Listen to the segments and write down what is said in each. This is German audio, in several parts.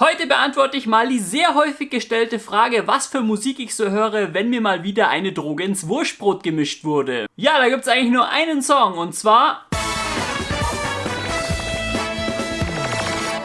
Heute beantworte ich mal die sehr häufig gestellte Frage, was für Musik ich so höre, wenn mir mal wieder eine Droge ins Wurstbrot gemischt wurde. Ja, da gibt es eigentlich nur einen Song und zwar...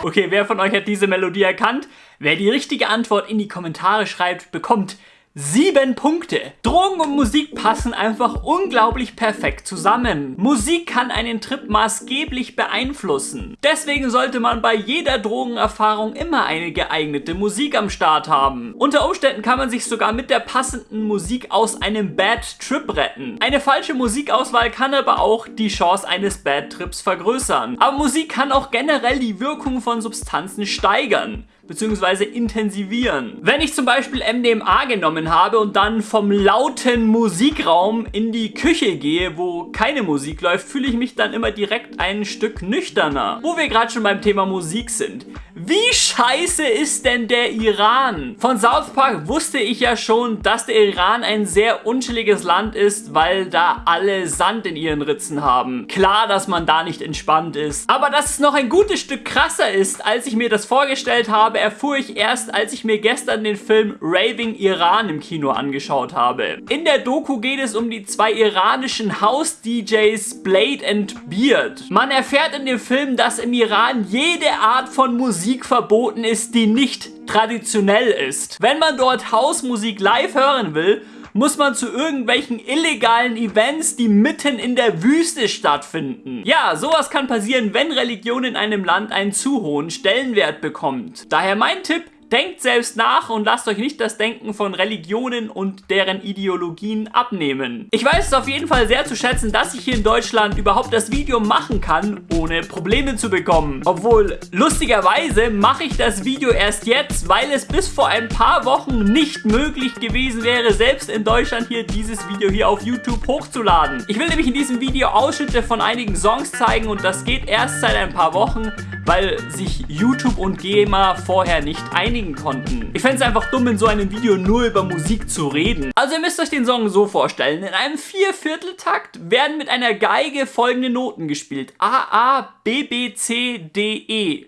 Okay, wer von euch hat diese Melodie erkannt? Wer die richtige Antwort in die Kommentare schreibt, bekommt Sieben Punkte. Drogen und Musik passen einfach unglaublich perfekt zusammen. Musik kann einen Trip maßgeblich beeinflussen. Deswegen sollte man bei jeder Drogenerfahrung immer eine geeignete Musik am Start haben. Unter Umständen kann man sich sogar mit der passenden Musik aus einem Bad Trip retten. Eine falsche Musikauswahl kann aber auch die Chance eines Bad Trips vergrößern. Aber Musik kann auch generell die Wirkung von Substanzen steigern bzw. intensivieren. Wenn ich zum Beispiel MDMA genommen habe und dann vom lauten Musikraum in die Küche gehe, wo keine Musik läuft, fühle ich mich dann immer direkt ein Stück nüchterner. Wo wir gerade schon beim Thema Musik sind. Wie scheiße ist denn der Iran? Von South Park wusste ich ja schon, dass der Iran ein sehr unchilliges Land ist, weil da alle Sand in ihren Ritzen haben. Klar, dass man da nicht entspannt ist. Aber dass es noch ein gutes Stück krasser ist, als ich mir das vorgestellt habe, erfuhr ich erst, als ich mir gestern den Film Raving Iran im Kino angeschaut habe. In der Doku geht es um die zwei iranischen House-DJs Blade and Beard. Man erfährt in dem Film, dass im Iran jede Art von Musik Musik verboten ist, die nicht traditionell ist. Wenn man dort Hausmusik live hören will, muss man zu irgendwelchen illegalen Events, die mitten in der Wüste stattfinden. Ja, sowas kann passieren, wenn Religion in einem Land einen zu hohen Stellenwert bekommt. Daher mein Tipp, Denkt selbst nach und lasst euch nicht das Denken von Religionen und deren Ideologien abnehmen. Ich weiß es auf jeden Fall sehr zu schätzen, dass ich hier in Deutschland überhaupt das Video machen kann, ohne Probleme zu bekommen. Obwohl, lustigerweise mache ich das Video erst jetzt, weil es bis vor ein paar Wochen nicht möglich gewesen wäre, selbst in Deutschland hier dieses Video hier auf YouTube hochzuladen. Ich will nämlich in diesem Video Ausschnitte von einigen Songs zeigen und das geht erst seit ein paar Wochen, weil sich YouTube und GEMA vorher nicht einigen konnten. Ich fände es einfach dumm, in so einem Video nur über Musik zu reden. Also ihr müsst euch den Song so vorstellen. In einem Viervierteltakt werden mit einer Geige folgende Noten gespielt. A, A, B, B, C, D, E.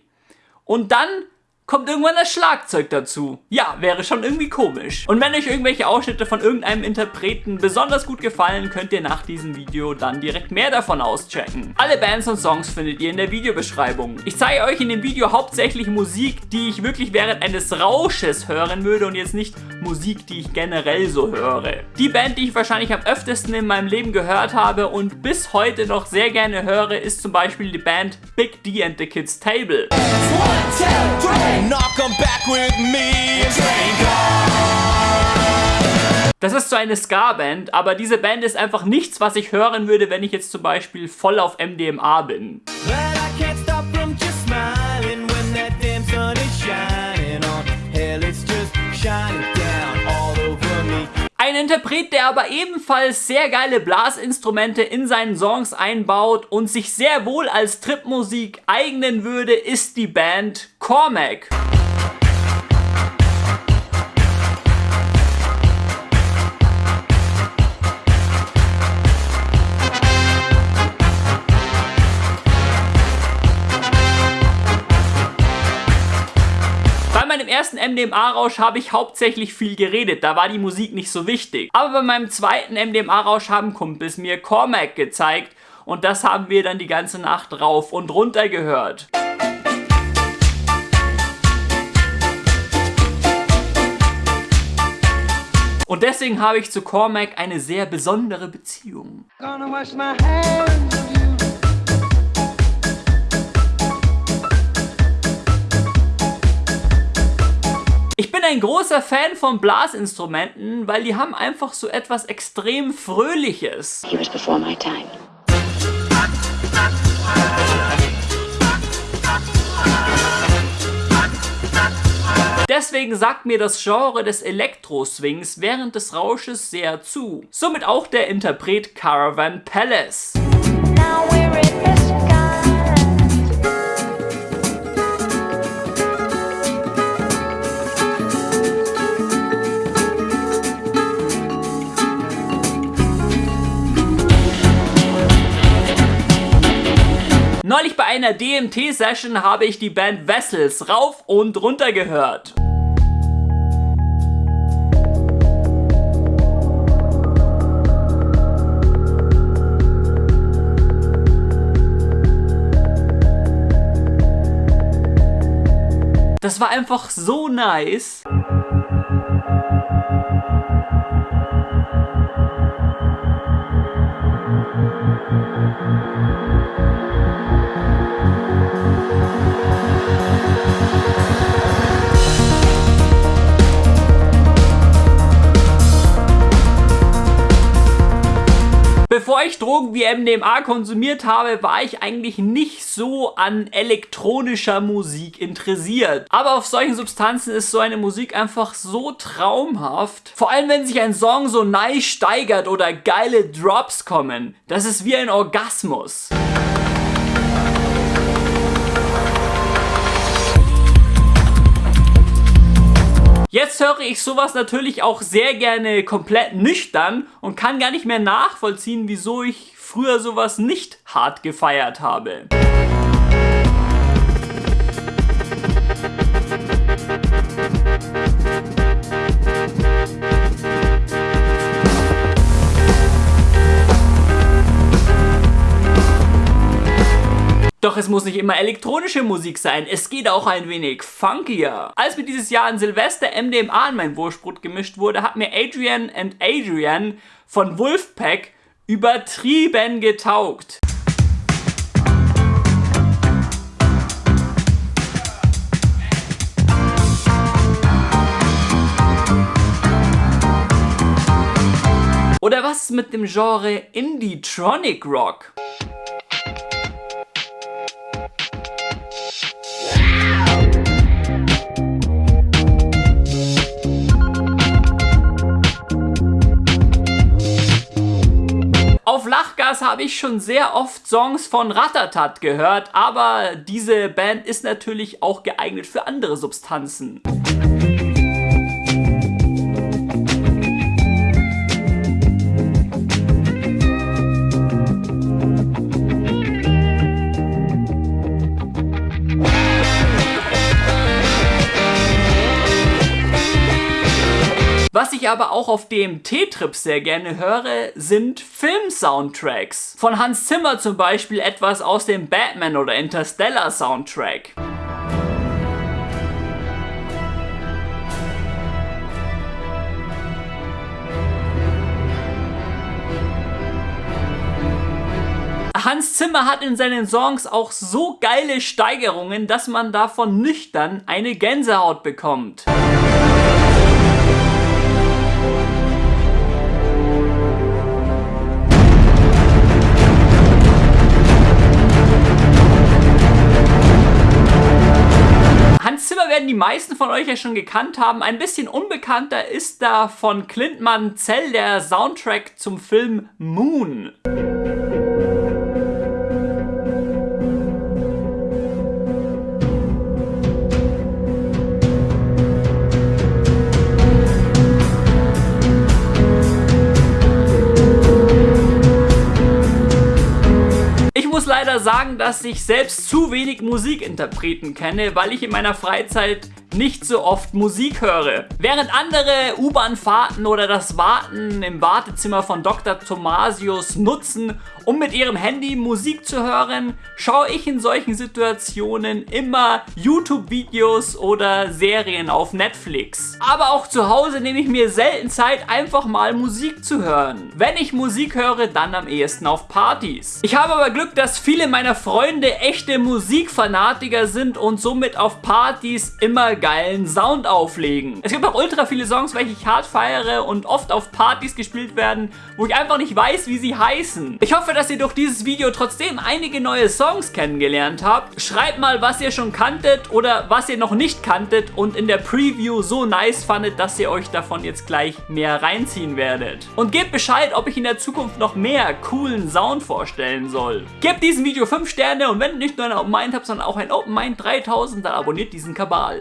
Und dann kommt irgendwann das Schlagzeug dazu. Ja, wäre schon irgendwie komisch. Und wenn euch irgendwelche Ausschnitte von irgendeinem Interpreten besonders gut gefallen, könnt ihr nach diesem Video dann direkt mehr davon auschecken. Alle Bands und Songs findet ihr in der Videobeschreibung. Ich zeige euch in dem Video hauptsächlich Musik, die ich wirklich während eines Rausches hören würde und jetzt nicht Musik, die ich generell so höre. Die Band, die ich wahrscheinlich am öftesten in meinem Leben gehört habe und bis heute noch sehr gerne höre, ist zum Beispiel die Band Big D and the Kids Table. One, two, three. Das ist so eine Ska-Band, aber diese Band ist einfach nichts, was ich hören würde, wenn ich jetzt zum Beispiel voll auf MDMA bin. Ein Interpret, der aber ebenfalls sehr geile Blasinstrumente in seinen Songs einbaut und sich sehr wohl als Tripmusik eignen würde, ist die Band Cormac. Meinem ersten MDMA-Rausch habe ich hauptsächlich viel geredet, da war die Musik nicht so wichtig. Aber bei meinem zweiten MDMA-Rausch haben Kumpels mir Cormac gezeigt und das haben wir dann die ganze Nacht rauf und runter gehört. Und deswegen habe ich zu Cormac eine sehr besondere Beziehung. Ich bin ein großer Fan von Blasinstrumenten, weil die haben einfach so etwas extrem Fröhliches. He was before my time. Deswegen sagt mir das Genre des Elektro-Swings während des Rausches sehr zu. Somit auch der Interpret Caravan Palace. Einer DMT-Session habe ich die Band Vessels rauf und runter gehört. Das war einfach so nice. Ich Drogen wie MDMA konsumiert habe, war ich eigentlich nicht so an elektronischer Musik interessiert. Aber auf solchen Substanzen ist so eine Musik einfach so traumhaft. Vor allem, wenn sich ein Song so nice steigert oder geile Drops kommen. Das ist wie ein Orgasmus. Jetzt höre ich sowas natürlich auch sehr gerne komplett nüchtern und kann gar nicht mehr nachvollziehen, wieso ich früher sowas nicht hart gefeiert habe. Doch es muss nicht immer elektronische Musik sein, es geht auch ein wenig funkier. Als mir dieses Jahr an Silvester MDMA in mein Wurstbrot gemischt wurde, hat mir Adrian and Adrian von Wolfpack übertrieben getaugt. Oder was mit dem Genre Indie-Tronic Rock? Auf Lachgas habe ich schon sehr oft Songs von Ratatat gehört, aber diese Band ist natürlich auch geeignet für andere Substanzen. Ich aber auch auf dem T-Trip sehr gerne höre, sind Film-Soundtracks. Von Hans Zimmer zum Beispiel etwas aus dem Batman oder Interstellar Soundtrack. Hans Zimmer hat in seinen Songs auch so geile Steigerungen, dass man davon nüchtern eine Gänsehaut bekommt. Werden die meisten von euch ja schon gekannt haben. Ein bisschen unbekannter ist da von Clint Mansell der Soundtrack zum Film Moon. Sagen, dass ich selbst zu wenig Musikinterpreten kenne, weil ich in meiner Freizeit nicht so oft Musik höre. Während andere U-Bahn-Fahrten oder das Warten im Wartezimmer von Dr. Thomasius nutzen, um mit ihrem Handy Musik zu hören, schaue ich in solchen Situationen immer YouTube-Videos oder Serien auf Netflix. Aber auch zu Hause nehme ich mir selten Zeit, einfach mal Musik zu hören. Wenn ich Musik höre, dann am ehesten auf Partys. Ich habe aber Glück, dass viele meiner Freunde echte Musikfanatiker sind und somit auf Partys immer geilen Sound auflegen. Es gibt auch ultra viele Songs, welche ich hart feiere und oft auf Partys gespielt werden, wo ich einfach nicht weiß, wie sie heißen. Ich hoffe, dass ihr durch dieses Video trotzdem einige neue Songs kennengelernt habt. Schreibt mal, was ihr schon kanntet oder was ihr noch nicht kanntet und in der Preview so nice fandet, dass ihr euch davon jetzt gleich mehr reinziehen werdet. Und gebt Bescheid, ob ich in der Zukunft noch mehr coolen Sound vorstellen soll. Gebt diesem Video 5 Sterne und wenn ihr nicht nur ein Open Mind habt, sondern auch ein Open Mind 3000, dann abonniert diesen Kabal.